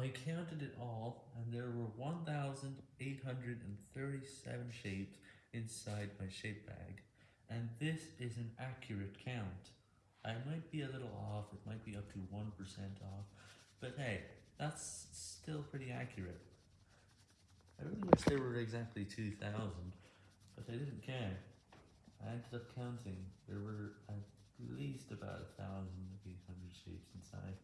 I counted it all, and there were 1,837 shapes inside my shape bag, and this is an accurate count. I might be a little off, it might be up to 1% off, but hey, that's still pretty accurate. I really wish there were exactly 2,000, but I didn't care. I ended up counting, there were at least about 1,800 shapes inside.